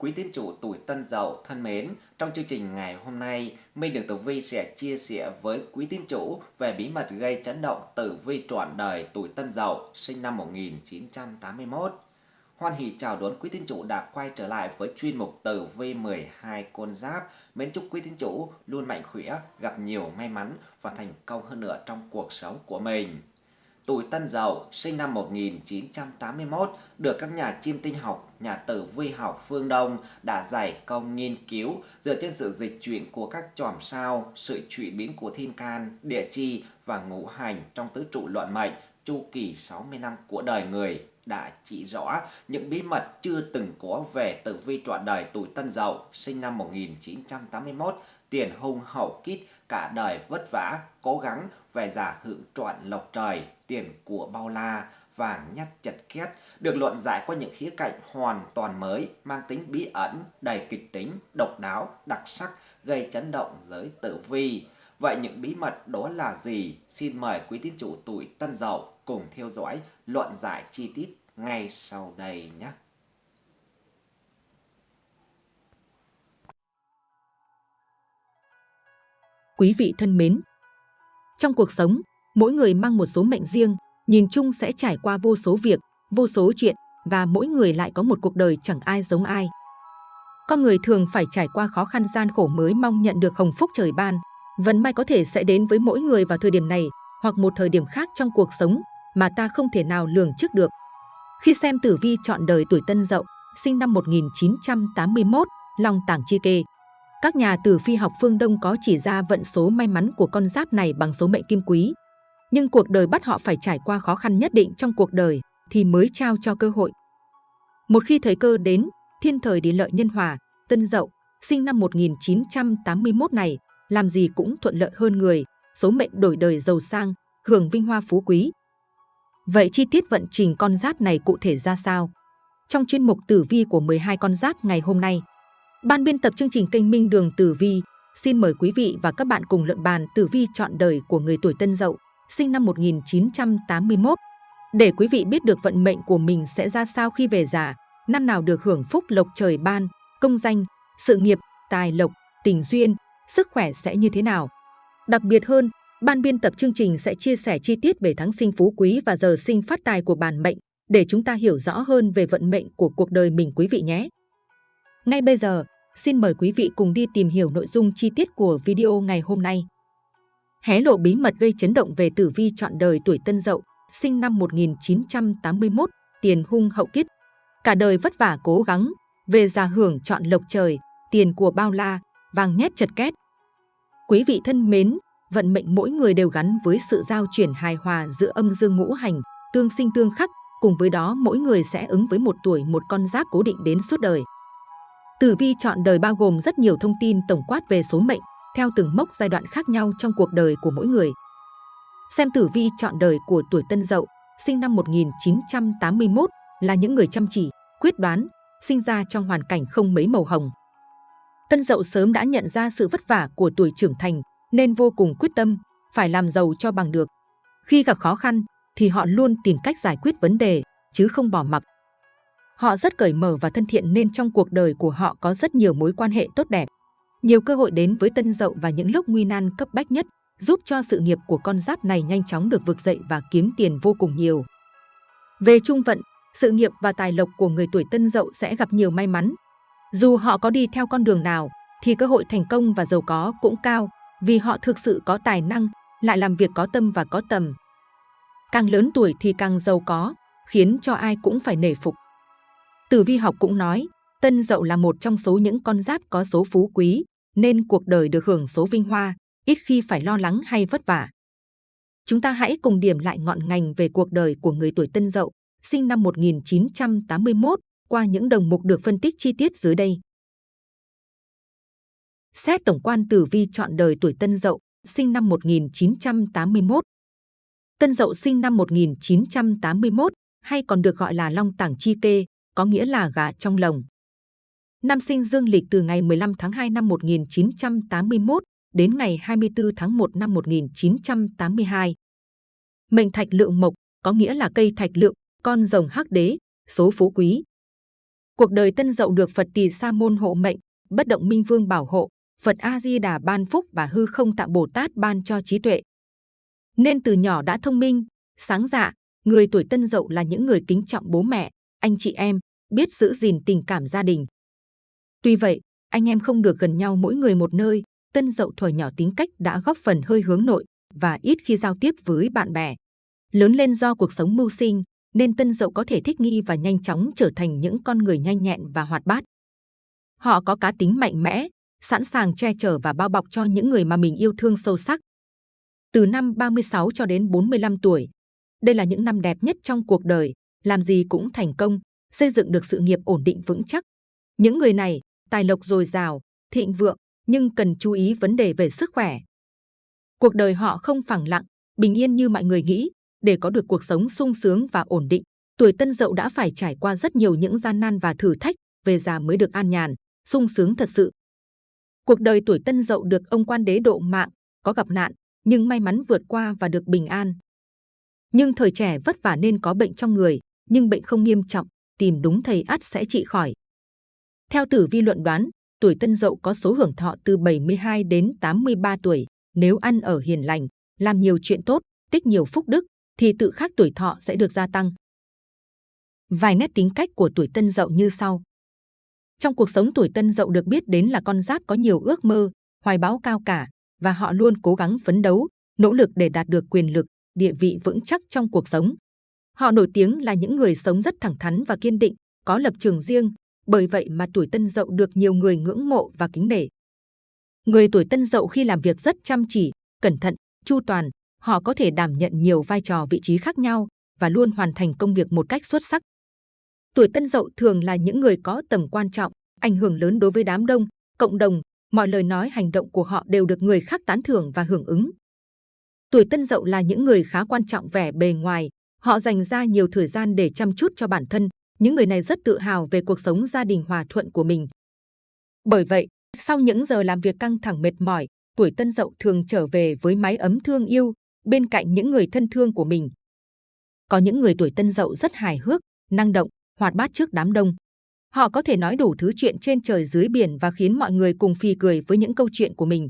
Quý tín chủ tuổi Tân Dậu thân mến, trong chương trình ngày hôm nay, Minh Đường Tử Vi sẽ chia sẻ với quý tín chủ về bí mật gây chấn động tử vi trọn đời tuổi Tân Dậu sinh năm 1981. Hoan hỷ chào đón quý tín chủ đã quay trở lại với chuyên mục tử vi 12 con giáp. Mến chúc quý tín chủ luôn mạnh khỏe, gặp nhiều may mắn và thành công hơn nữa trong cuộc sống của mình tuổi Tân Dậu, sinh năm 1981, được các nhà chiêm tinh học, nhà tử vi học phương Đông đã giải công nghiên cứu dựa trên sự dịch chuyển của các chòm sao, sự chuyển biến của thiên can, địa chi và ngũ hành trong tứ trụ luận mệnh chu kỳ 60 năm của đời người. Đã chỉ rõ những bí mật chưa từng có về tử vi trọn đời tuổi Tân Dậu sinh năm 1981 tiền hung hậu kít cả đời vất vả cố gắng về giả hưởng trọn lộc trời tiền của bao la và nhát chật két được luận giải qua những khía cạnh hoàn toàn mới mang tính bí ẩn đầy kịch tính độc đáo đặc sắc gây chấn động giới tử vi. Vậy những bí mật đó là gì? Xin mời quý tín chủ tuổi tân dậu cùng theo dõi luận giải chi tiết ngay sau đây nhé. Quý vị thân mến, trong cuộc sống, mỗi người mang một số mệnh riêng, nhìn chung sẽ trải qua vô số việc, vô số chuyện và mỗi người lại có một cuộc đời chẳng ai giống ai. Con người thường phải trải qua khó khăn gian khổ mới mong nhận được hồng phúc trời ban. Vận may có thể sẽ đến với mỗi người vào thời điểm này hoặc một thời điểm khác trong cuộc sống mà ta không thể nào lường trước được. Khi xem tử vi chọn đời tuổi Tân Dậu, sinh năm 1981, Long Tảng Chi Kê, các nhà tử vi học phương Đông có chỉ ra vận số may mắn của con giáp này bằng số mệnh kim quý. Nhưng cuộc đời bắt họ phải trải qua khó khăn nhất định trong cuộc đời thì mới trao cho cơ hội. Một khi thời cơ đến, thiên thời địa lợi nhân hòa, tân dậu, sinh năm 1981 này, làm gì cũng thuận lợi hơn người, số mệnh đổi đời giàu sang, hưởng vinh hoa phú quý. Vậy chi tiết vận trình con giáp này cụ thể ra sao? Trong chuyên mục tử vi của 12 con giáp ngày hôm nay, Ban biên tập chương trình kênh Minh Đường Tử Vi xin mời quý vị và các bạn cùng luận bàn tử vi chọn đời của người tuổi Tân Dậu, sinh năm 1981. Để quý vị biết được vận mệnh của mình sẽ ra sao khi về già, năm nào được hưởng phúc lộc trời ban, công danh, sự nghiệp, tài lộc, tình duyên, sức khỏe sẽ như thế nào. Đặc biệt hơn, ban biên tập chương trình sẽ chia sẻ chi tiết về tháng sinh phú quý và giờ sinh phát tài của bản mệnh để chúng ta hiểu rõ hơn về vận mệnh của cuộc đời mình quý vị nhé. Ngay bây giờ, xin mời quý vị cùng đi tìm hiểu nội dung chi tiết của video ngày hôm nay. Hé lộ bí mật gây chấn động về tử vi chọn đời tuổi Tân Dậu, sinh năm 1981, tiền hung hậu kiếp. Cả đời vất vả cố gắng, về già hưởng chọn lộc trời, tiền của bao la, vàng nhét chật két. Quý vị thân mến, vận mệnh mỗi người đều gắn với sự giao chuyển hài hòa giữa âm dương ngũ hành, tương sinh tương khắc, cùng với đó mỗi người sẽ ứng với một tuổi một con giáp cố định đến suốt đời. Tử vi chọn đời bao gồm rất nhiều thông tin tổng quát về số mệnh, theo từng mốc giai đoạn khác nhau trong cuộc đời của mỗi người. Xem tử vi chọn đời của tuổi Tân Dậu, sinh năm 1981, là những người chăm chỉ, quyết đoán, sinh ra trong hoàn cảnh không mấy màu hồng. Tân Dậu sớm đã nhận ra sự vất vả của tuổi trưởng thành, nên vô cùng quyết tâm, phải làm giàu cho bằng được. Khi gặp khó khăn, thì họ luôn tìm cách giải quyết vấn đề, chứ không bỏ mặc. Họ rất cởi mở và thân thiện nên trong cuộc đời của họ có rất nhiều mối quan hệ tốt đẹp. Nhiều cơ hội đến với tân dậu và những lúc nguy nan cấp bách nhất, giúp cho sự nghiệp của con giáp này nhanh chóng được vực dậy và kiếm tiền vô cùng nhiều. Về trung vận, sự nghiệp và tài lộc của người tuổi tân dậu sẽ gặp nhiều may mắn. Dù họ có đi theo con đường nào, thì cơ hội thành công và giàu có cũng cao vì họ thực sự có tài năng, lại làm việc có tâm và có tầm. Càng lớn tuổi thì càng giàu có, khiến cho ai cũng phải nể phục. Tử vi học cũng nói, Tân Dậu là một trong số những con giáp có số phú quý, nên cuộc đời được hưởng số vinh hoa, ít khi phải lo lắng hay vất vả. Chúng ta hãy cùng điểm lại ngọn ngành về cuộc đời của người tuổi Tân Dậu, sinh năm 1981, qua những đồng mục được phân tích chi tiết dưới đây. Xét tổng quan tử vi chọn đời tuổi Tân Dậu, sinh năm 1981. Tân Dậu sinh năm 1981, hay còn được gọi là Long Tảng Chi Kê, có nghĩa là gà trong lồng. Năm sinh dương lịch từ ngày 15 tháng 2 năm 1981 đến ngày 24 tháng 1 năm 1982. Mệnh thạch lượng mộc có nghĩa là cây thạch lượng, con rồng hắc đế, số phú quý. Cuộc đời tân dậu được Phật Tỳ Sa Môn hộ mệnh, bất động minh vương bảo hộ, Phật A Di Đà ban phúc và hư không tạng Bồ Tát ban cho trí tuệ. Nên từ nhỏ đã thông minh, sáng dạ, người tuổi tân dậu là những người kính trọng bố mẹ, anh chị em, biết giữ gìn tình cảm gia đình. Tuy vậy, anh em không được gần nhau mỗi người một nơi, tân dậu thuở nhỏ tính cách đã góp phần hơi hướng nội và ít khi giao tiếp với bạn bè. Lớn lên do cuộc sống mưu sinh, nên tân dậu có thể thích nghi và nhanh chóng trở thành những con người nhanh nhẹn và hoạt bát. Họ có cá tính mạnh mẽ, sẵn sàng che chở và bao bọc cho những người mà mình yêu thương sâu sắc. Từ năm 36 cho đến 45 tuổi, đây là những năm đẹp nhất trong cuộc đời, làm gì cũng thành công, xây dựng được sự nghiệp ổn định vững chắc. Những người này, tài lộc dồi dào, thịnh vượng, nhưng cần chú ý vấn đề về sức khỏe. Cuộc đời họ không phẳng lặng, bình yên như mọi người nghĩ, để có được cuộc sống sung sướng và ổn định. Tuổi Tân Dậu đã phải trải qua rất nhiều những gian nan và thử thách, về già mới được an nhàn, sung sướng thật sự. Cuộc đời tuổi Tân Dậu được ông quan đế độ mạng, có gặp nạn, nhưng may mắn vượt qua và được bình an. Nhưng thời trẻ vất vả nên có bệnh trong người, nhưng bệnh không nghiêm trọng, tìm đúng thầy ắt sẽ trị khỏi. Theo tử vi luận đoán, tuổi Tân Dậu có số hưởng thọ từ 72 đến 83 tuổi. Nếu ăn ở hiền lành, làm nhiều chuyện tốt, tích nhiều phúc đức, thì tự khắc tuổi thọ sẽ được gia tăng. Vài nét tính cách của tuổi Tân Dậu như sau. Trong cuộc sống tuổi Tân Dậu được biết đến là con giáp có nhiều ước mơ, hoài bão cao cả và họ luôn cố gắng phấn đấu, nỗ lực để đạt được quyền lực, địa vị vững chắc trong cuộc sống. Họ nổi tiếng là những người sống rất thẳng thắn và kiên định, có lập trường riêng, bởi vậy mà tuổi Tân Dậu được nhiều người ngưỡng mộ và kính nể. Người tuổi Tân Dậu khi làm việc rất chăm chỉ, cẩn thận, chu toàn, họ có thể đảm nhận nhiều vai trò vị trí khác nhau và luôn hoàn thành công việc một cách xuất sắc. Tuổi Tân Dậu thường là những người có tầm quan trọng, ảnh hưởng lớn đối với đám đông, cộng đồng, mọi lời nói hành động của họ đều được người khác tán thưởng và hưởng ứng. Tuổi Tân Dậu là những người khá quan trọng vẻ bề ngoài, họ dành ra nhiều thời gian để chăm chút cho bản thân, những người này rất tự hào về cuộc sống gia đình hòa thuận của mình. Bởi vậy, sau những giờ làm việc căng thẳng mệt mỏi, tuổi Tân Dậu thường trở về với mái ấm thương yêu, bên cạnh những người thân thương của mình. Có những người tuổi Tân Dậu rất hài hước, năng động, hoạt bát trước đám đông. Họ có thể nói đủ thứ chuyện trên trời dưới biển và khiến mọi người cùng phì cười với những câu chuyện của mình.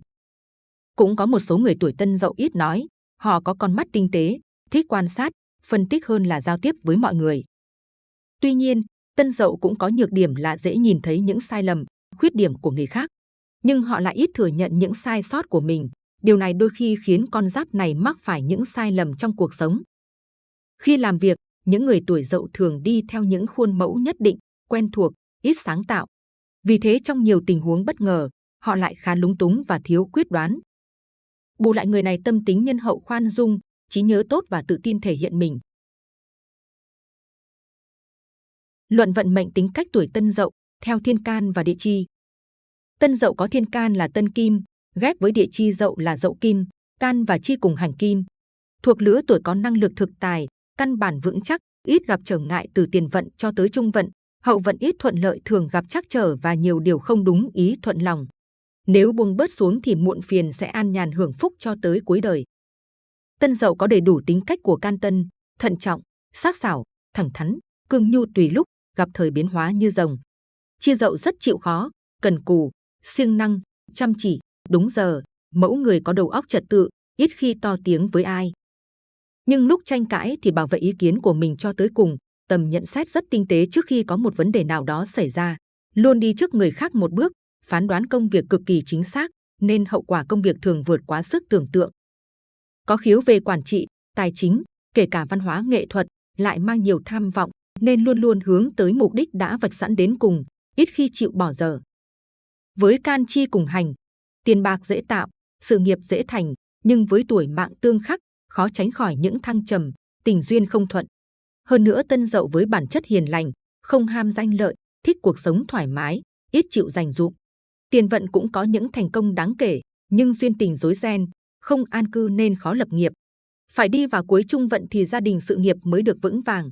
Cũng có một số người tuổi Tân Dậu ít nói, họ có con mắt tinh tế, thích quan sát, phân tích hơn là giao tiếp với mọi người. Tuy nhiên, Tân Dậu cũng có nhược điểm là dễ nhìn thấy những sai lầm, khuyết điểm của người khác. Nhưng họ lại ít thừa nhận những sai sót của mình. Điều này đôi khi khiến con giáp này mắc phải những sai lầm trong cuộc sống. Khi làm việc, những người tuổi dậu thường đi theo những khuôn mẫu nhất định, quen thuộc, ít sáng tạo. Vì thế trong nhiều tình huống bất ngờ, họ lại khá lúng túng và thiếu quyết đoán. Bù lại người này tâm tính nhân hậu khoan dung, trí nhớ tốt và tự tin thể hiện mình. Luận vận mệnh tính cách tuổi Tân Dậu theo thiên can và địa chi. Tân Dậu có thiên can là Tân Kim, ghép với địa chi Dậu là Dậu Kim, can và chi cùng hành kim. Thuộc lứa tuổi có năng lực thực tài, căn bản vững chắc, ít gặp trở ngại từ tiền vận cho tới trung vận, hậu vận ít thuận lợi thường gặp trắc trở và nhiều điều không đúng ý thuận lòng. Nếu buông bớt xuống thì muộn phiền sẽ an nhàn hưởng phúc cho tới cuối đời. Tân Dậu có đầy đủ tính cách của can tân, thận trọng, sắc sảo, thẳng thắn, cương nhu tùy lúc, gặp thời biến hóa như rồng. Chia dậu rất chịu khó, cần cù, siêng năng, chăm chỉ, đúng giờ, mẫu người có đầu óc trật tự, ít khi to tiếng với ai. Nhưng lúc tranh cãi thì bảo vệ ý kiến của mình cho tới cùng, tầm nhận xét rất tinh tế trước khi có một vấn đề nào đó xảy ra, luôn đi trước người khác một bước, phán đoán công việc cực kỳ chính xác, nên hậu quả công việc thường vượt quá sức tưởng tượng. Có khiếu về quản trị, tài chính, kể cả văn hóa nghệ thuật, lại mang nhiều tham vọng, nên luôn luôn hướng tới mục đích đã vạch sẵn đến cùng, ít khi chịu bỏ dở. Với can chi cùng hành, tiền bạc dễ tạo, sự nghiệp dễ thành, nhưng với tuổi mạng tương khắc, khó tránh khỏi những thăng trầm, tình duyên không thuận. Hơn nữa tân dậu với bản chất hiền lành, không ham danh lợi, thích cuộc sống thoải mái, ít chịu giành dụng. Tiền vận cũng có những thành công đáng kể, nhưng duyên tình rối ren, không an cư nên khó lập nghiệp. Phải đi vào cuối trung vận thì gia đình sự nghiệp mới được vững vàng.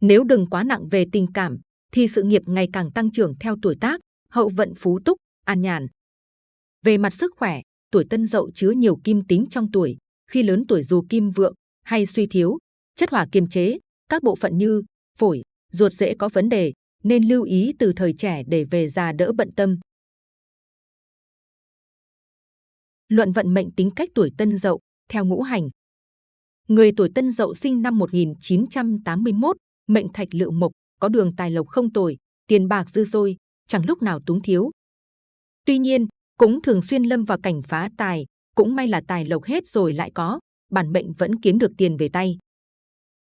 Nếu đừng quá nặng về tình cảm, thì sự nghiệp ngày càng tăng trưởng theo tuổi tác, hậu vận phú túc, an nhàn. Về mặt sức khỏe, tuổi tân dậu chứa nhiều kim tính trong tuổi, khi lớn tuổi dù kim vượng hay suy thiếu, chất hỏa kiềm chế, các bộ phận như phổi, ruột dễ có vấn đề, nên lưu ý từ thời trẻ để về già đỡ bận tâm. Luận vận mệnh tính cách tuổi Tân Dậu theo ngũ hành. Người tuổi Tân Dậu sinh năm 1981, mệnh Thạch Lựu Mộc, có đường tài lộc không tồi, tiền bạc dư dôi, chẳng lúc nào túng thiếu. Tuy nhiên, cũng thường xuyên lâm vào cảnh phá tài, cũng may là tài lộc hết rồi lại có, bản mệnh vẫn kiếm được tiền về tay.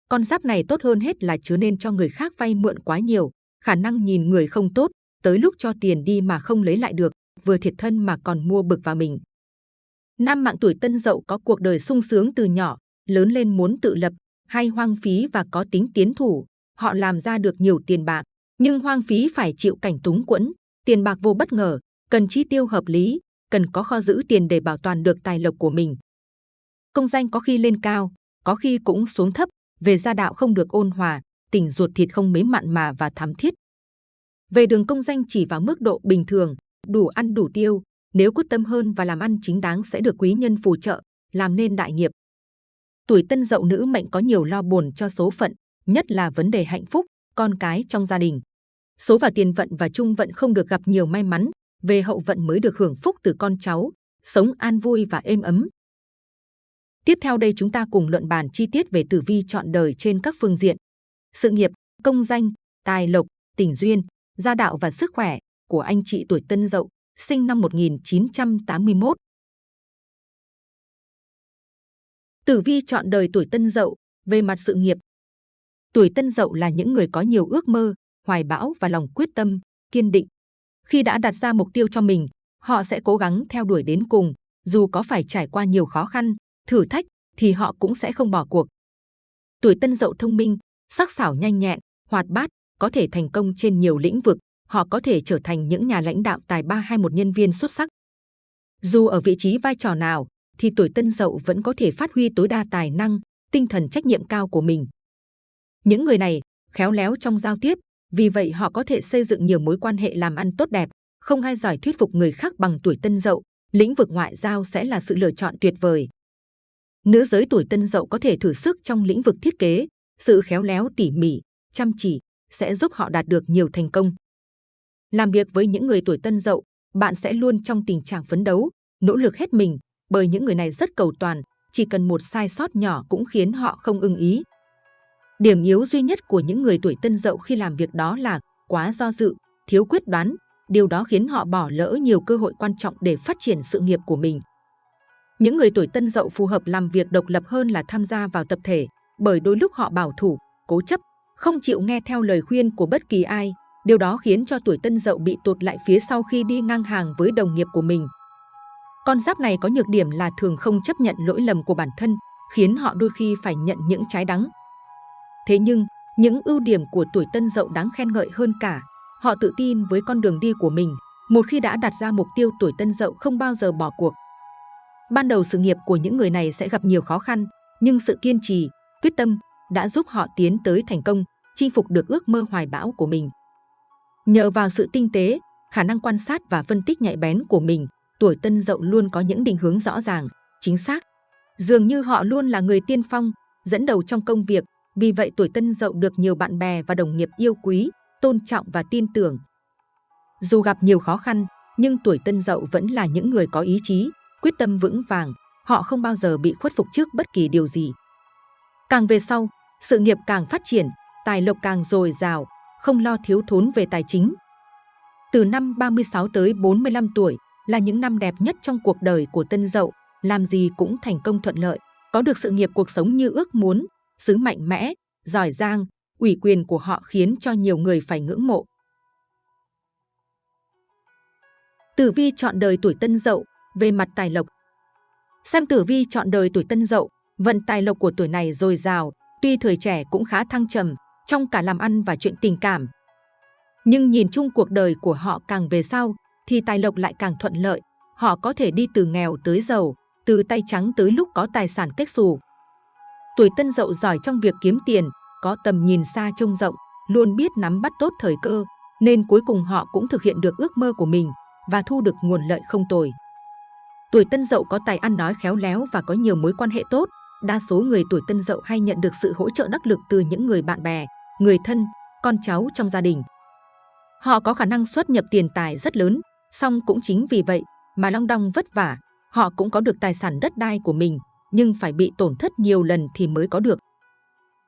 Con giáp này tốt hơn hết là chứa nên cho người khác vay mượn quá nhiều, khả năng nhìn người không tốt, tới lúc cho tiền đi mà không lấy lại được, vừa thiệt thân mà còn mua bực vào mình. Nam mạng tuổi tân dậu có cuộc đời sung sướng từ nhỏ, lớn lên muốn tự lập, hay hoang phí và có tính tiến thủ, họ làm ra được nhiều tiền bạc, nhưng hoang phí phải chịu cảnh túng quẫn, tiền bạc vô bất ngờ, cần chi tiêu hợp lý, cần có kho giữ tiền để bảo toàn được tài lộc của mình. Công danh có khi lên cao, có khi cũng xuống thấp, về gia đạo không được ôn hòa, tình ruột thịt không mấy mặn mà và thắm thiết. Về đường công danh chỉ vào mức độ bình thường, đủ ăn đủ tiêu, nếu quyết tâm hơn và làm ăn chính đáng sẽ được quý nhân phù trợ, làm nên đại nghiệp. Tuổi tân dậu nữ mệnh có nhiều lo buồn cho số phận, nhất là vấn đề hạnh phúc, con cái trong gia đình. Số và tiền vận và trung vận không được gặp nhiều may mắn, về hậu vận mới được hưởng phúc từ con cháu, sống an vui và êm ấm. Tiếp theo đây chúng ta cùng luận bàn chi tiết về tử vi chọn đời trên các phương diện. Sự nghiệp, công danh, tài lộc, tình duyên, gia đạo và sức khỏe của anh chị tuổi Tân Dậu, sinh năm 1981. Tử vi chọn đời tuổi Tân Dậu về mặt sự nghiệp. Tuổi Tân Dậu là những người có nhiều ước mơ, hoài bão và lòng quyết tâm, kiên định. Khi đã đặt ra mục tiêu cho mình, họ sẽ cố gắng theo đuổi đến cùng, dù có phải trải qua nhiều khó khăn, thử thách thì họ cũng sẽ không bỏ cuộc. Tuổi Tân Dậu thông minh, sắc sảo nhanh nhẹn, hoạt bát, có thể thành công trên nhiều lĩnh vực, họ có thể trở thành những nhà lãnh đạo tài ba hay một nhân viên xuất sắc. Dù ở vị trí vai trò nào, thì tuổi Tân Dậu vẫn có thể phát huy tối đa tài năng, tinh thần trách nhiệm cao của mình. Những người này khéo léo trong giao tiếp, vì vậy họ có thể xây dựng nhiều mối quan hệ làm ăn tốt đẹp, không ai giỏi thuyết phục người khác bằng tuổi Tân Dậu. Lĩnh vực ngoại giao sẽ là sự lựa chọn tuyệt vời. Nữ giới tuổi Tân Dậu có thể thử sức trong lĩnh vực thiết kế, sự khéo léo tỉ mỉ, chăm chỉ sẽ giúp họ đạt được nhiều thành công. Làm việc với những người tuổi Tân Dậu, bạn sẽ luôn trong tình trạng phấn đấu, nỗ lực hết mình, bởi những người này rất cầu toàn, chỉ cần một sai sót nhỏ cũng khiến họ không ưng ý. Điểm yếu duy nhất của những người tuổi Tân Dậu khi làm việc đó là quá do dự, thiếu quyết đoán, điều đó khiến họ bỏ lỡ nhiều cơ hội quan trọng để phát triển sự nghiệp của mình. Những người tuổi Tân Dậu phù hợp làm việc độc lập hơn là tham gia vào tập thể, bởi đôi lúc họ bảo thủ, cố chấp, không chịu nghe theo lời khuyên của bất kỳ ai. Điều đó khiến cho tuổi Tân Dậu bị tụt lại phía sau khi đi ngang hàng với đồng nghiệp của mình. Con giáp này có nhược điểm là thường không chấp nhận lỗi lầm của bản thân, khiến họ đôi khi phải nhận những trái đắng. Thế nhưng, những ưu điểm của tuổi Tân Dậu đáng khen ngợi hơn cả. Họ tự tin với con đường đi của mình. Một khi đã đặt ra mục tiêu tuổi Tân Dậu không bao giờ bỏ cuộc. Ban đầu sự nghiệp của những người này sẽ gặp nhiều khó khăn, nhưng sự kiên trì, quyết tâm đã giúp họ tiến tới thành công, chinh phục được ước mơ hoài bão của mình. Nhờ vào sự tinh tế, khả năng quan sát và phân tích nhạy bén của mình, tuổi tân dậu luôn có những định hướng rõ ràng, chính xác. Dường như họ luôn là người tiên phong, dẫn đầu trong công việc, vì vậy tuổi tân dậu được nhiều bạn bè và đồng nghiệp yêu quý, tôn trọng và tin tưởng. Dù gặp nhiều khó khăn, nhưng tuổi tân dậu vẫn là những người có ý chí, quyết tâm vững vàng, họ không bao giờ bị khuất phục trước bất kỳ điều gì. Càng về sau, sự nghiệp càng phát triển, tài lộc càng dồi dào, không lo thiếu thốn về tài chính. Từ năm 36 tới 45 tuổi là những năm đẹp nhất trong cuộc đời của Tân Dậu, làm gì cũng thành công thuận lợi, có được sự nghiệp cuộc sống như ước muốn, xứ mạnh mẽ, giỏi giang, ủy quyền của họ khiến cho nhiều người phải ngưỡng mộ. Tử vi chọn đời tuổi Tân Dậu về mặt tài lộc. Xem tử vi chọn đời tuổi Tân Dậu, vận tài lộc của tuổi này dồi dào, tuy thời trẻ cũng khá thăng trầm trong cả làm ăn và chuyện tình cảm. Nhưng nhìn chung cuộc đời của họ càng về sau thì tài lộc lại càng thuận lợi. Họ có thể đi từ nghèo tới giàu, từ tay trắng tới lúc có tài sản kết xù. Tuổi tân dậu giỏi trong việc kiếm tiền, có tầm nhìn xa trông rộng, luôn biết nắm bắt tốt thời cơ, nên cuối cùng họ cũng thực hiện được ước mơ của mình và thu được nguồn lợi không tồi. Tuổi tân dậu có tài ăn nói khéo léo và có nhiều mối quan hệ tốt. Đa số người tuổi tân dậu hay nhận được sự hỗ trợ đắc lực từ những người bạn bè, người thân, con cháu trong gia đình. Họ có khả năng xuất nhập tiền tài rất lớn, song cũng chính vì vậy mà Long Đong vất vả. Họ cũng có được tài sản đất đai của mình, nhưng phải bị tổn thất nhiều lần thì mới có được.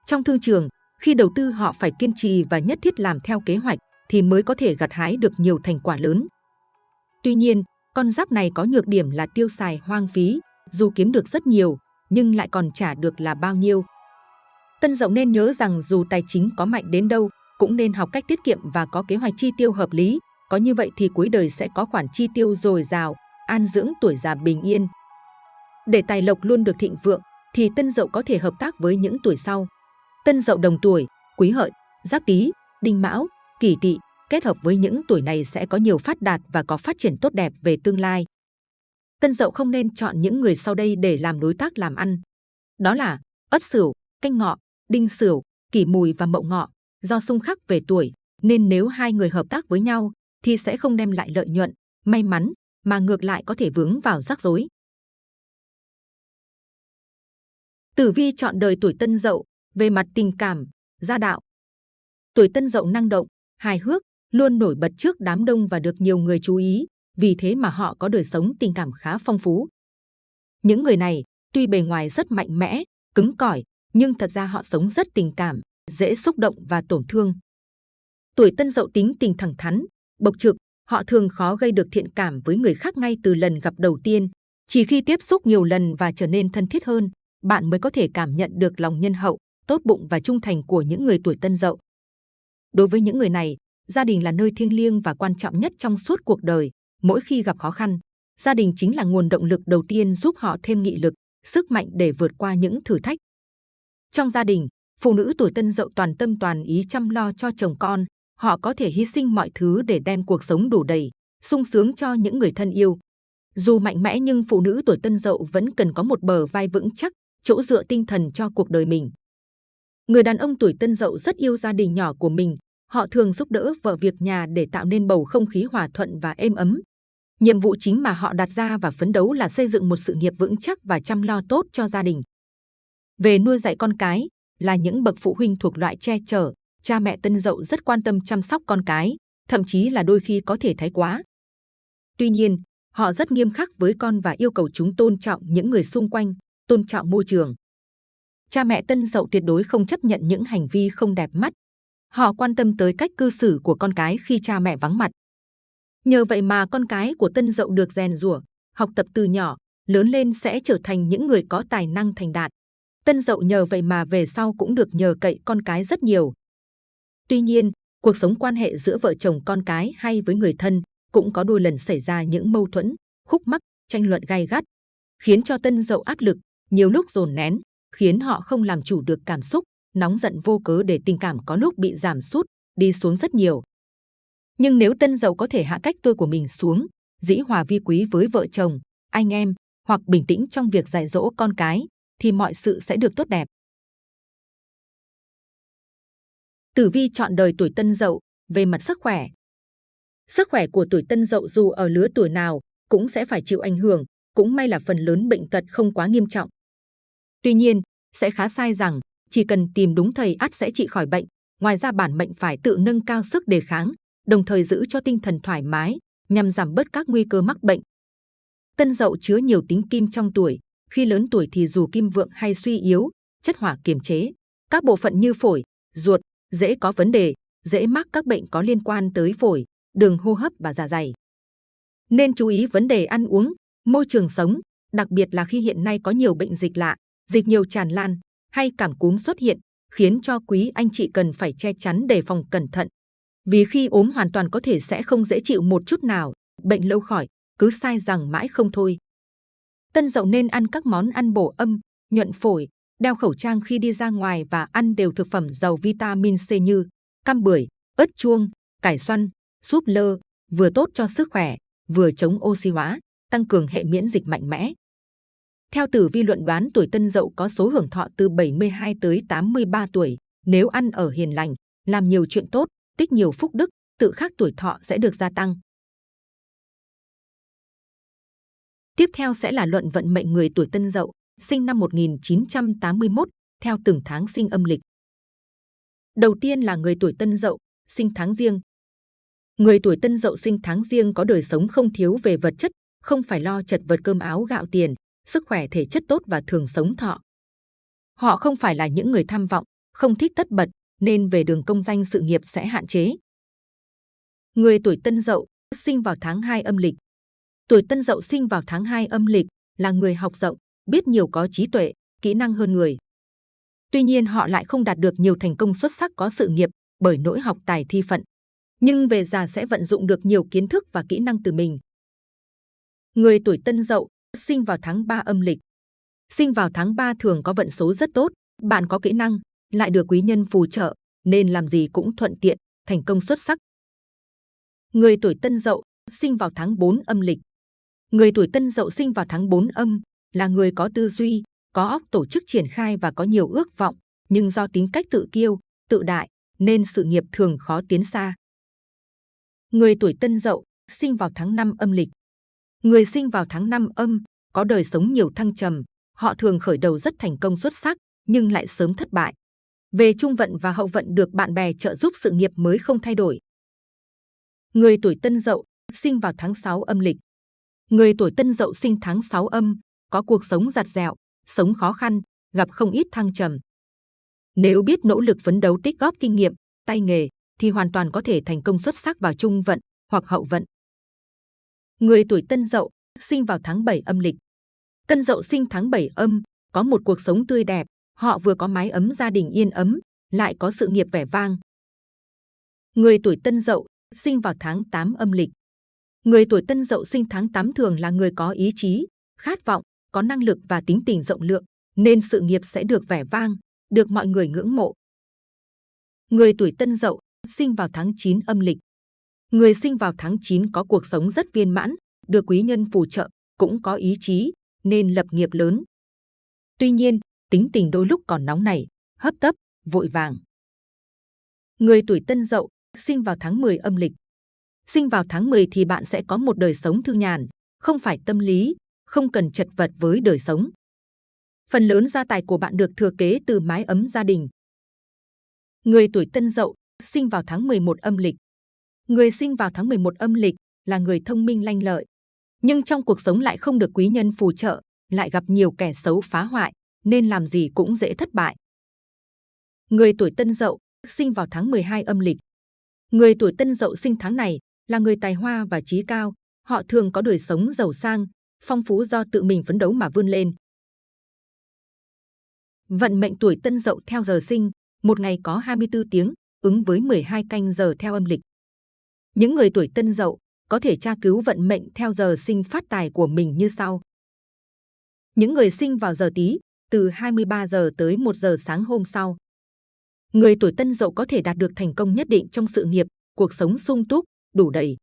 Trong thương trường, khi đầu tư họ phải kiên trì và nhất thiết làm theo kế hoạch thì mới có thể gặt hái được nhiều thành quả lớn. Tuy nhiên, con giáp này có nhược điểm là tiêu xài hoang phí, dù kiếm được rất nhiều, nhưng lại còn trả được là bao nhiêu. Tân Dậu nên nhớ rằng dù tài chính có mạnh đến đâu, cũng nên học cách tiết kiệm và có kế hoạch chi tiêu hợp lý. Có như vậy thì cuối đời sẽ có khoản chi tiêu dồi dào, an dưỡng tuổi già bình yên. Để tài lộc luôn được thịnh vượng, thì Tân Dậu có thể hợp tác với những tuổi sau. Tân Dậu đồng tuổi, Quý Hợi, Giáp Tý, Đinh Mão, Kỷ Tỵ kết hợp với những tuổi này sẽ có nhiều phát đạt và có phát triển tốt đẹp về tương lai. Tân Dậu không nên chọn những người sau đây để làm đối tác làm ăn. Đó là Ất Sửu, Canh Ngọ, Đinh Sửu, Kỷ Mùi và Mậu Ngọ. Do xung khắc về tuổi, nên nếu hai người hợp tác với nhau thì sẽ không đem lại lợi nhuận, may mắn, mà ngược lại có thể vướng vào rắc rối. Tử vi chọn đời tuổi Tân Dậu về mặt tình cảm, gia đạo. Tuổi Tân Dậu năng động, hài hước, luôn nổi bật trước đám đông và được nhiều người chú ý, vì thế mà họ có đời sống tình cảm khá phong phú. Những người này, tuy bề ngoài rất mạnh mẽ, cứng cỏi, nhưng thật ra họ sống rất tình cảm, dễ xúc động và tổn thương. Tuổi Tân Dậu tính tình thẳng thắn, bộc trực, họ thường khó gây được thiện cảm với người khác ngay từ lần gặp đầu tiên. Chỉ khi tiếp xúc nhiều lần và trở nên thân thiết hơn, bạn mới có thể cảm nhận được lòng nhân hậu, tốt bụng và trung thành của những người tuổi Tân Dậu. Đối với những người này, gia đình là nơi thiêng liêng và quan trọng nhất trong suốt cuộc đời. Mỗi khi gặp khó khăn, gia đình chính là nguồn động lực đầu tiên giúp họ thêm nghị lực, sức mạnh để vượt qua những thử thách. Trong gia đình, phụ nữ tuổi tân dậu toàn tâm toàn ý chăm lo cho chồng con, họ có thể hy sinh mọi thứ để đem cuộc sống đủ đầy, sung sướng cho những người thân yêu. Dù mạnh mẽ nhưng phụ nữ tuổi tân dậu vẫn cần có một bờ vai vững chắc, chỗ dựa tinh thần cho cuộc đời mình. Người đàn ông tuổi tân dậu rất yêu gia đình nhỏ của mình, họ thường giúp đỡ vợ việc nhà để tạo nên bầu không khí hòa thuận và êm ấm. Nhiệm vụ chính mà họ đặt ra và phấn đấu là xây dựng một sự nghiệp vững chắc và chăm lo tốt cho gia đình. Về nuôi dạy con cái, là những bậc phụ huynh thuộc loại che chở, cha mẹ tân dậu rất quan tâm chăm sóc con cái, thậm chí là đôi khi có thể thái quá. Tuy nhiên, họ rất nghiêm khắc với con và yêu cầu chúng tôn trọng những người xung quanh, tôn trọng môi trường. Cha mẹ tân dậu tuyệt đối không chấp nhận những hành vi không đẹp mắt. Họ quan tâm tới cách cư xử của con cái khi cha mẹ vắng mặt. Nhờ vậy mà con cái của tân dậu được rèn rủa, học tập từ nhỏ, lớn lên sẽ trở thành những người có tài năng thành đạt. Tân dậu nhờ vậy mà về sau cũng được nhờ cậy con cái rất nhiều. Tuy nhiên, cuộc sống quan hệ giữa vợ chồng con cái hay với người thân cũng có đôi lần xảy ra những mâu thuẫn, khúc mắc, tranh luận gay gắt, khiến cho tân dậu áp lực, nhiều lúc dồn nén, khiến họ không làm chủ được cảm xúc, nóng giận vô cớ để tình cảm có lúc bị giảm sút, đi xuống rất nhiều. Nhưng nếu tân dậu có thể hạ cách tôi của mình xuống, dĩ hòa vi quý với vợ chồng, anh em, hoặc bình tĩnh trong việc dạy dỗ con cái, thì mọi sự sẽ được tốt đẹp. Tử vi chọn đời tuổi Tân Dậu về mặt sức khỏe. Sức khỏe của tuổi Tân Dậu dù ở lứa tuổi nào cũng sẽ phải chịu ảnh hưởng, cũng may là phần lớn bệnh tật không quá nghiêm trọng. Tuy nhiên, sẽ khá sai rằng chỉ cần tìm đúng thầy ắt sẽ trị khỏi bệnh. Ngoài ra bản mệnh phải tự nâng cao sức đề kháng, đồng thời giữ cho tinh thần thoải mái nhằm giảm bớt các nguy cơ mắc bệnh. Tân Dậu chứa nhiều tính kim trong tuổi, khi lớn tuổi thì dù kim vượng hay suy yếu, chất hỏa kiềm chế, các bộ phận như phổi, ruột dễ có vấn đề, dễ mắc các bệnh có liên quan tới phổi, đường hô hấp và dạ dày. Nên chú ý vấn đề ăn uống, môi trường sống, đặc biệt là khi hiện nay có nhiều bệnh dịch lạ, dịch nhiều tràn lan hay cảm cúm xuất hiện, khiến cho quý anh chị cần phải che chắn đề phòng cẩn thận. Vì khi ốm hoàn toàn có thể sẽ không dễ chịu một chút nào, bệnh lâu khỏi, cứ sai rằng mãi không thôi. Tân dậu nên ăn các món ăn bổ âm, nhuận phổi, đeo khẩu trang khi đi ra ngoài và ăn đều thực phẩm giàu vitamin C như cam bưởi, ớt chuông, cải xoăn, súp lơ, vừa tốt cho sức khỏe, vừa chống oxy hóa, tăng cường hệ miễn dịch mạnh mẽ. Theo tử vi luận đoán tuổi Tân Dậu có số hưởng thọ từ 72 tới 83 tuổi, nếu ăn ở hiền lành, làm nhiều chuyện tốt, tích nhiều phúc đức, tự khắc tuổi thọ sẽ được gia tăng. Tiếp theo sẽ là luận vận mệnh người tuổi Tân Dậu, sinh năm 1981, theo từng tháng sinh âm lịch. Đầu tiên là người tuổi Tân Dậu, sinh tháng riêng. Người tuổi Tân Dậu sinh tháng riêng có đời sống không thiếu về vật chất, không phải lo chật vật cơm áo gạo tiền, sức khỏe thể chất tốt và thường sống thọ. Họ không phải là những người tham vọng, không thích tất bật, nên về đường công danh sự nghiệp sẽ hạn chế. Người tuổi Tân Dậu sinh vào tháng 2 âm lịch. Tuổi Tân Dậu sinh vào tháng 2 âm lịch là người học rộng, biết nhiều có trí tuệ, kỹ năng hơn người. Tuy nhiên họ lại không đạt được nhiều thành công xuất sắc có sự nghiệp bởi nỗi học tài thi phận. Nhưng về già sẽ vận dụng được nhiều kiến thức và kỹ năng từ mình. Người tuổi Tân Dậu sinh vào tháng 3 âm lịch. Sinh vào tháng 3 thường có vận số rất tốt, bạn có kỹ năng, lại được quý nhân phù trợ, nên làm gì cũng thuận tiện, thành công xuất sắc. Người tuổi Tân Dậu sinh vào tháng 4 âm lịch. Người tuổi Tân Dậu sinh vào tháng 4 âm là người có tư duy, có óc tổ chức triển khai và có nhiều ước vọng, nhưng do tính cách tự kiêu, tự đại nên sự nghiệp thường khó tiến xa. Người tuổi Tân Dậu sinh vào tháng 5 âm lịch. Người sinh vào tháng 5 âm có đời sống nhiều thăng trầm, họ thường khởi đầu rất thành công xuất sắc nhưng lại sớm thất bại. Về trung vận và hậu vận được bạn bè trợ giúp sự nghiệp mới không thay đổi. Người tuổi Tân Dậu sinh vào tháng 6 âm lịch. Người tuổi Tân Dậu sinh tháng 6 âm có cuộc sống giặt dẹo, sống khó khăn, gặp không ít thăng trầm. Nếu biết nỗ lực phấn đấu tích góp kinh nghiệm, tay nghề, thì hoàn toàn có thể thành công xuất sắc vào trung vận hoặc hậu vận. Người tuổi Tân Dậu sinh vào tháng 7 âm lịch. Tân Dậu sinh tháng 7 âm, có một cuộc sống tươi đẹp, họ vừa có mái ấm gia đình yên ấm, lại có sự nghiệp vẻ vang. Người tuổi Tân Dậu sinh vào tháng 8 âm lịch. Người tuổi Tân Dậu sinh tháng 8 thường là người có ý chí, khát vọng, có năng lực và tính tình rộng lượng, nên sự nghiệp sẽ được vẻ vang, được mọi người ngưỡng mộ. Người tuổi Tân Dậu sinh vào tháng 9 âm lịch. Người sinh vào tháng 9 có cuộc sống rất viên mãn, được quý nhân phù trợ, cũng có ý chí, nên lập nghiệp lớn. Tuy nhiên, tính tình đôi lúc còn nóng nảy, hấp tấp, vội vàng. Người tuổi Tân Dậu sinh vào tháng 10 âm lịch. Sinh vào tháng 10 thì bạn sẽ có một đời sống thư nhàn, không phải tâm lý, không cần chật vật với đời sống. Phần lớn gia tài của bạn được thừa kế từ mái ấm gia đình. Người tuổi Tân Dậu sinh vào tháng 11 âm lịch. Người sinh vào tháng 11 âm lịch là người thông minh lanh lợi, nhưng trong cuộc sống lại không được quý nhân phù trợ, lại gặp nhiều kẻ xấu phá hoại, nên làm gì cũng dễ thất bại. Người tuổi Tân Dậu sinh vào tháng 12 âm lịch. Người tuổi Tân Dậu sinh tháng này là người tài hoa và trí cao, họ thường có đời sống giàu sang, phong phú do tự mình phấn đấu mà vươn lên. Vận mệnh tuổi Tân Dậu theo giờ sinh, một ngày có 24 tiếng, ứng với 12 canh giờ theo âm lịch. Những người tuổi Tân Dậu có thể tra cứu vận mệnh theo giờ sinh phát tài của mình như sau. Những người sinh vào giờ Tý từ 23 giờ tới 1 giờ sáng hôm sau. Người tuổi Tân Dậu có thể đạt được thành công nhất định trong sự nghiệp, cuộc sống sung túc, đủ đầy.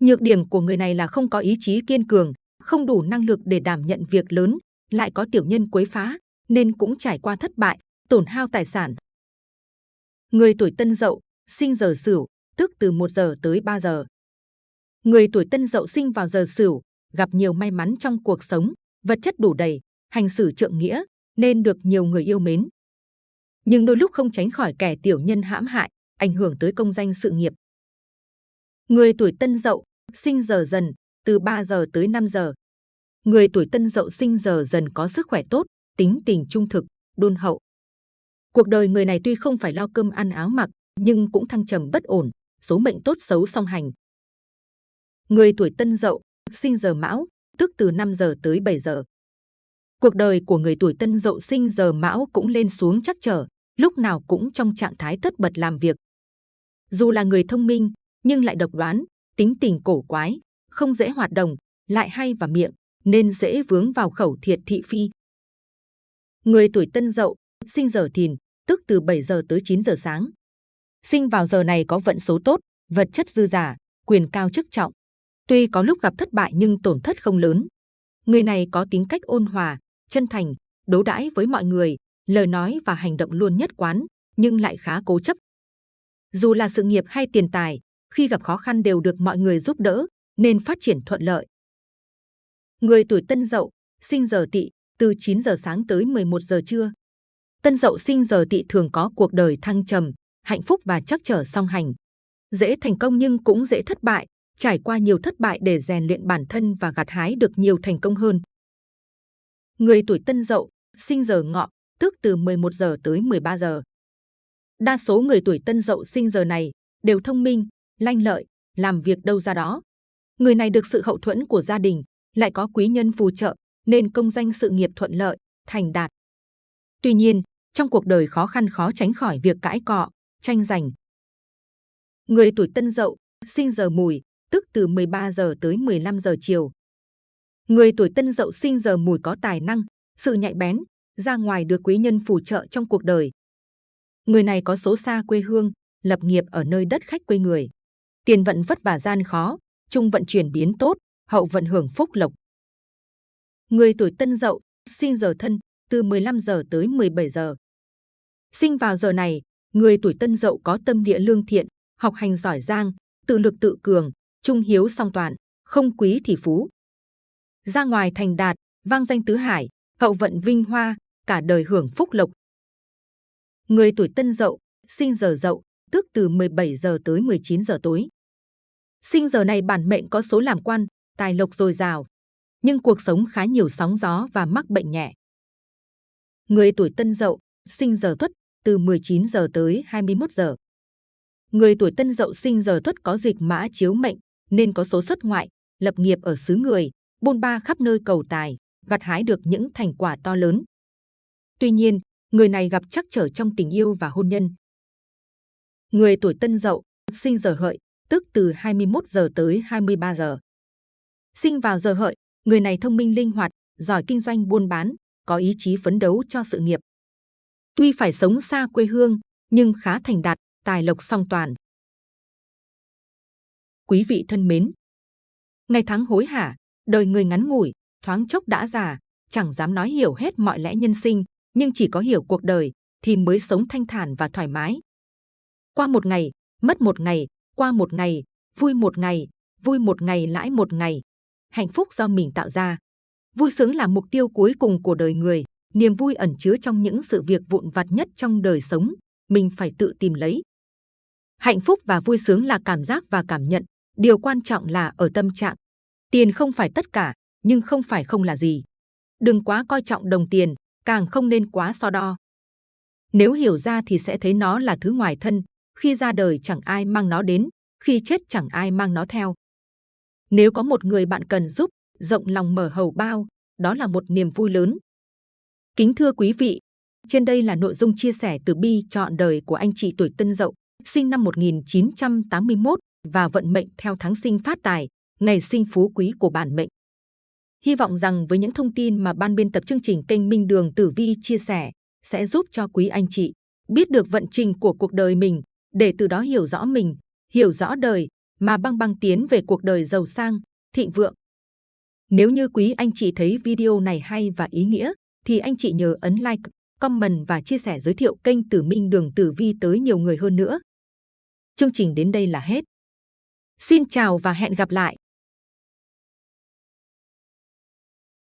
Nhược điểm của người này là không có ý chí kiên cường, không đủ năng lực để đảm nhận việc lớn, lại có tiểu nhân quấy phá, nên cũng trải qua thất bại, tổn hao tài sản. Người tuổi Tân Dậu sinh giờ Sửu, tức từ 1 giờ tới 3 giờ. Người tuổi Tân Dậu sinh vào giờ Sửu, gặp nhiều may mắn trong cuộc sống, vật chất đủ đầy, hành xử trượng nghĩa, nên được nhiều người yêu mến. Nhưng đôi lúc không tránh khỏi kẻ tiểu nhân hãm hại, ảnh hưởng tới công danh sự nghiệp. Người tuổi Tân Dậu sinh giờ Dần, từ 3 giờ tới 5 giờ. Người tuổi Tân Dậu sinh giờ Dần có sức khỏe tốt, tính tình trung thực, đôn hậu. Cuộc đời người này tuy không phải lo cơm ăn áo mặc, nhưng cũng thăng trầm bất ổn, số mệnh tốt xấu song hành. Người tuổi Tân Dậu sinh giờ Mão, tức từ 5 giờ tới 7 giờ. Cuộc đời của người tuổi Tân Dậu sinh giờ Mão cũng lên xuống chắc trở, lúc nào cũng trong trạng thái tất bật làm việc. Dù là người thông minh, nhưng lại độc đoán, tính tình cổ quái, không dễ hoạt động, lại hay và miệng, nên dễ vướng vào khẩu thiệt thị phi. Người tuổi Tân Dậu sinh giờ Thìn, tức từ 7 giờ tới 9 giờ sáng. Sinh vào giờ này có vận số tốt, vật chất dư giả, quyền cao chức trọng. Tuy có lúc gặp thất bại nhưng tổn thất không lớn. Người này có tính cách ôn hòa, chân thành, đối đãi với mọi người, lời nói và hành động luôn nhất quán, nhưng lại khá cố chấp. Dù là sự nghiệp hay tiền tài, khi gặp khó khăn đều được mọi người giúp đỡ, nên phát triển thuận lợi. Người tuổi Tân Dậu, sinh giờ Tỵ, từ 9 giờ sáng tới 11 giờ trưa. Tân Dậu sinh giờ Tỵ thường có cuộc đời thăng trầm, hạnh phúc và chắc trở song hành. Dễ thành công nhưng cũng dễ thất bại, trải qua nhiều thất bại để rèn luyện bản thân và gặt hái được nhiều thành công hơn. Người tuổi Tân Dậu, sinh giờ Ngọ, tức từ 11 giờ tới 13 giờ. Đa số người tuổi Tân Dậu sinh giờ này đều thông minh, lanh lợi, làm việc đâu ra đó. Người này được sự hậu thuẫn của gia đình, lại có quý nhân phù trợ, nên công danh sự nghiệp thuận lợi, thành đạt. Tuy nhiên, trong cuộc đời khó khăn khó tránh khỏi việc cãi cọ, tranh giành. Người tuổi Tân Dậu, sinh giờ Mùi, tức từ 13 giờ tới 15 giờ chiều. Người tuổi Tân Dậu sinh giờ Mùi có tài năng, sự nhạy bén, ra ngoài được quý nhân phù trợ trong cuộc đời. Người này có số xa quê hương, lập nghiệp ở nơi đất khách quê người. Tiền vận vất vả gian khó, trung vận chuyển biến tốt, hậu vận hưởng phúc lộc. Người tuổi Tân Dậu, sinh giờ Thân, từ 15 giờ tới 17 giờ. Sinh vào giờ này, người tuổi Tân Dậu có tâm địa lương thiện, học hành giỏi giang, tự lực tự cường, trung hiếu song toàn, không quý thì phú. Ra ngoài thành đạt, vang danh tứ hải, hậu vận vinh hoa, cả đời hưởng phúc lộc. Người tuổi Tân Dậu, sinh giờ Dậu, tức từ 17 giờ tới 19 giờ tối. Sinh giờ này bản mệnh có số làm quan, tài lộc dồi dào, nhưng cuộc sống khá nhiều sóng gió và mắc bệnh nhẹ. Người tuổi Tân Dậu, sinh giờ Tuất, từ 19 giờ tới 21 giờ. Người tuổi Tân Dậu sinh giờ Tuất có dịch mã chiếu mệnh, nên có số xuất ngoại, lập nghiệp ở xứ người, bôn ba khắp nơi cầu tài, gặt hái được những thành quả to lớn. Tuy nhiên, người này gặp trắc trở trong tình yêu và hôn nhân. Người tuổi Tân Dậu, sinh giờ Hợi, tức từ 21 giờ tới 23 giờ. Sinh vào giờ Hợi, người này thông minh linh hoạt, giỏi kinh doanh buôn bán, có ý chí phấn đấu cho sự nghiệp. Tuy phải sống xa quê hương, nhưng khá thành đạt, tài lộc song toàn. Quý vị thân mến, ngày tháng hối hả, đời người ngắn ngủi, thoáng chốc đã già, chẳng dám nói hiểu hết mọi lẽ nhân sinh, nhưng chỉ có hiểu cuộc đời thì mới sống thanh thản và thoải mái. Qua một ngày, mất một ngày, qua một ngày, vui một ngày, vui một ngày lãi một ngày. Hạnh phúc do mình tạo ra. Vui sướng là mục tiêu cuối cùng của đời người, niềm vui ẩn chứa trong những sự việc vụn vặt nhất trong đời sống, mình phải tự tìm lấy. Hạnh phúc và vui sướng là cảm giác và cảm nhận, điều quan trọng là ở tâm trạng. Tiền không phải tất cả, nhưng không phải không là gì. Đừng quá coi trọng đồng tiền, càng không nên quá so đo. Nếu hiểu ra thì sẽ thấy nó là thứ ngoài thân, khi ra đời chẳng ai mang nó đến, khi chết chẳng ai mang nó theo. Nếu có một người bạn cần giúp, rộng lòng mở hầu bao, đó là một niềm vui lớn. Kính thưa quý vị, trên đây là nội dung chia sẻ từ bi chọn đời của anh chị tuổi Tân Dậu, sinh năm 1981 và vận mệnh theo tháng sinh phát tài, ngày sinh phú quý của bản mệnh. Hy vọng rằng với những thông tin mà ban biên tập chương trình kênh Minh Đường Tử Vi chia sẻ sẽ giúp cho quý anh chị biết được vận trình của cuộc đời mình để từ đó hiểu rõ mình, hiểu rõ đời mà băng băng tiến về cuộc đời giàu sang, thịnh vượng. Nếu như quý anh chị thấy video này hay và ý nghĩa, thì anh chị nhớ ấn like, comment và chia sẻ giới thiệu kênh Tử Minh Đường Tử Vi tới nhiều người hơn nữa. Chương trình đến đây là hết. Xin chào và hẹn gặp lại!